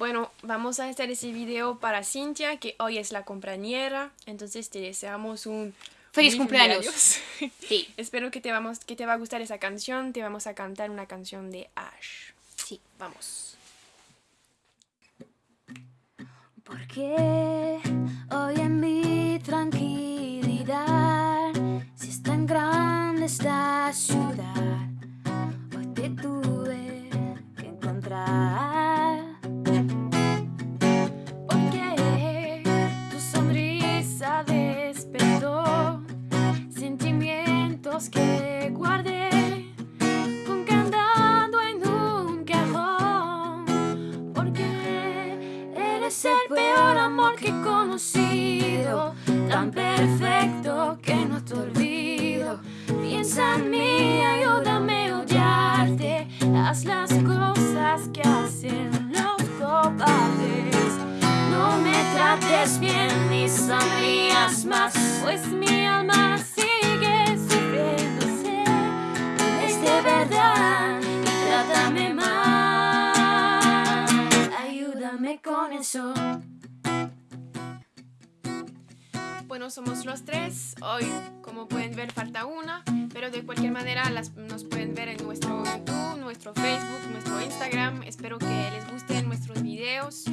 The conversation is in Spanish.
Bueno, vamos a hacer ese video para Cintia, que hoy es la compañera. Entonces te deseamos un Feliz cumpleaños. Sí. Espero que te, vamos, que te va a gustar esa canción. Te vamos a cantar una canción de Ash. Sí. Vamos. Porque hoy en mi tranquilidad, si es tan grande esta ciudad, que guardé con candado en un cajón. Porque eres el peor amor que he conocido, tan perfecto que no te olvido. Piensa en mí, ayúdame a odiarte. Haz las cosas que hacen los cobardes. No me trates bien ni sonrías más, pues mi Bueno, somos los tres. Hoy, como pueden ver, falta una. Pero de cualquier manera las, nos pueden ver en nuestro YouTube, nuestro Facebook, nuestro Instagram. Espero que les gusten nuestros videos.